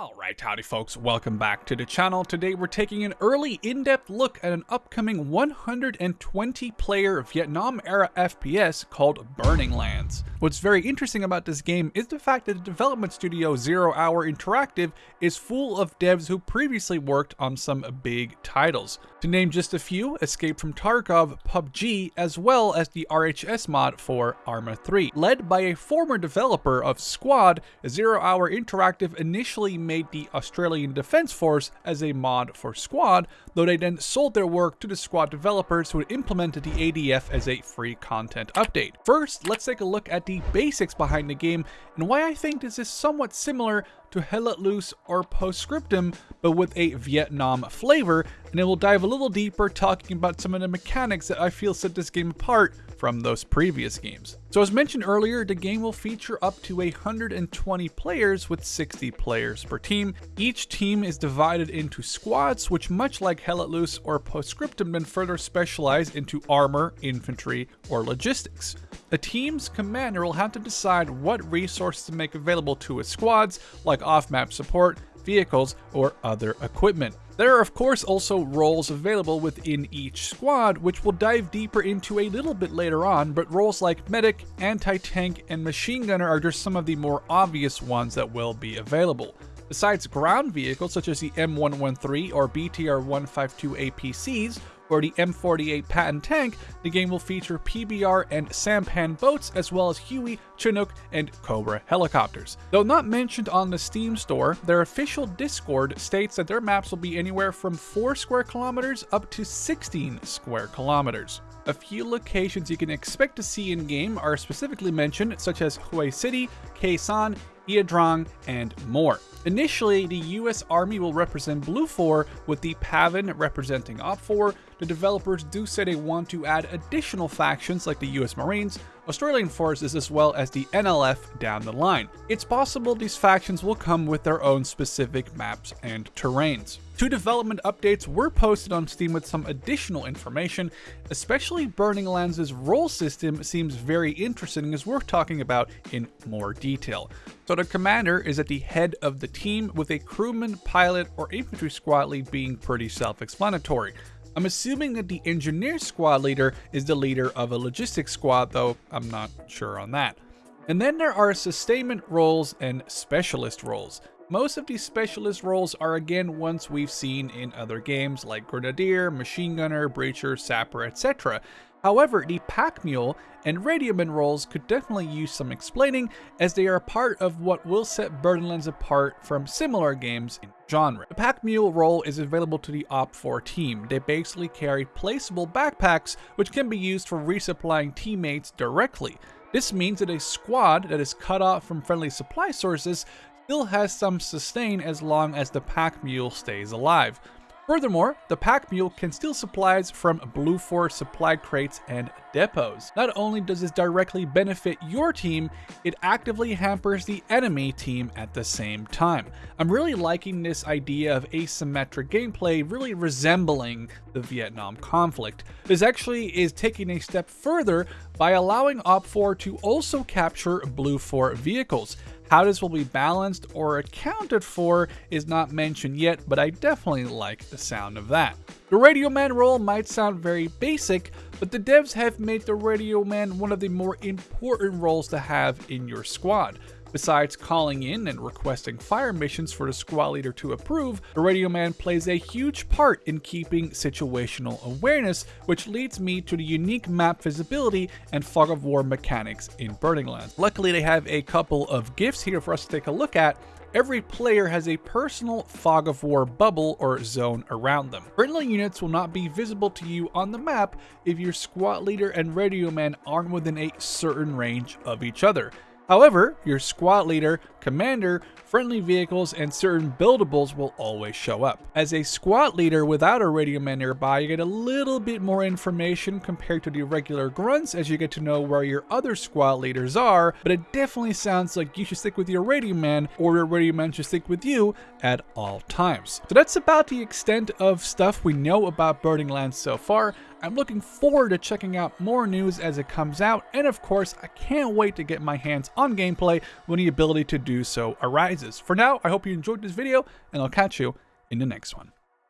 Alright, howdy folks, welcome back to the channel. Today we're taking an early in-depth look at an upcoming 120 player Vietnam era FPS called Burning Lands. What's very interesting about this game is the fact that the development studio Zero Hour Interactive is full of devs who previously worked on some big titles. To name just a few, Escape from Tarkov, PUBG, as well as the RHS mod for Arma 3. Led by a former developer of Squad, Zero Hour Interactive initially made the Australian Defence Force as a mod for Squad, though they then sold their work to the Squad developers who implemented the ADF as a free content update. First, let's take a look at the basics behind the game and why I think this is somewhat similar to Hell Let Loose or Postscriptum, but with a Vietnam flavor, and then we'll dive a little deeper talking about some of the mechanics that I feel set this game apart from those previous games. So as mentioned earlier, the game will feature up to 120 players with 60 players per team. Each team is divided into squads, which much like Hell Let Loose or Postscriptum then further specialize into armor, infantry, or logistics. A team's commander will have to decide what resources to make available to his squads, like off-map support, vehicles, or other equipment. There are of course also roles available within each squad, which we'll dive deeper into a little bit later on, but roles like medic, anti-tank, and machine gunner are just some of the more obvious ones that will be available. Besides ground vehicles such as the M113 or BTR-152 APCs, or the M48 Patton tank, the game will feature PBR and sampan boats as well as Huey, Chinook, and Cobra helicopters. Though not mentioned on the Steam store, their official Discord states that their maps will be anywhere from 4 square kilometers up to 16 square kilometers. A few locations you can expect to see in-game are specifically mentioned, such as Hue City, Khe And more. Initially, the US Army will represent BLUFOR, with the PAVN representing OPFOR. The developers do say they want to add additional factions like the US Marines, Australian Forces, as well as the NLF down the line. It's possible these factions will come with their own specific maps and terrains. Two development updates were posted on Steam with some additional information, especially Burning Lands' role system seems very interesting as we're talking about in more detail. So the commander is at the head of the team with a crewman, pilot, or infantry squad lead being pretty self-explanatory. I'm assuming that the engineer squad leader is the leader of a logistics squad, though I'm not sure on that. And then there are sustainment roles and specialist roles. Most of these specialist roles are again ones we've seen in other games like Grenadier, Machine Gunner, Breacher, Sapper, etc. However, the Pack Mule and Radioman roles could definitely use some explaining as they are part of what will set Burning Lands apart from similar games in genre. The Pack Mule role is available to the OPFOR team. They basically carry placeable backpacks which can be used for resupplying teammates directly. This means that a squad that is cut off from friendly supply sources still has some sustain as long as the pack mule stays alive. Furthermore, the pack mule can steal supplies from BLUFOR supply crates and depots. Not only does this directly benefit your team, it actively hampers the enemy team at the same time. I'm really liking this idea of asymmetric gameplay really resembling the Vietnam conflict. This actually is taking a step further by allowing OPFOR to also capture BLUFOR vehicles. How this will be balanced or accounted for is not mentioned yet, but I definitely like the sound of that. The Radio Man role might sound very basic, but the devs have made the Radio Man one of the more important roles to have in your squad. Besides calling in and requesting fire missions for the squad leader to approve, the Radio Man plays a huge part in keeping situational awareness, which leads me to the unique map visibility and fog of war mechanics in Burning Lands. Luckily they have a couple of gifts here for us to take a look at, Every player has a personal fog of war bubble or zone around them. Friendly units will not be visible to you on the map if your squad leader and radio man aren't within a certain range of each other. However, your squad leader, commander, friendly vehicles, and certain buildables will always show up. As a squad leader without a radio man nearby, you get a little bit more information compared to the regular grunts as you get to know where your other squad leaders are, but it definitely sounds like you should stick with your radio man or your radio man should stick with you at all times. So that's about the extent of stuff we know about Burning Lands so far. I'm looking forward to checking out more news as it comes out, and of course, I can't wait to get my hands on gameplay when the ability to do so arises. For now, I hope you enjoyed this video, and I'll catch you in the next one.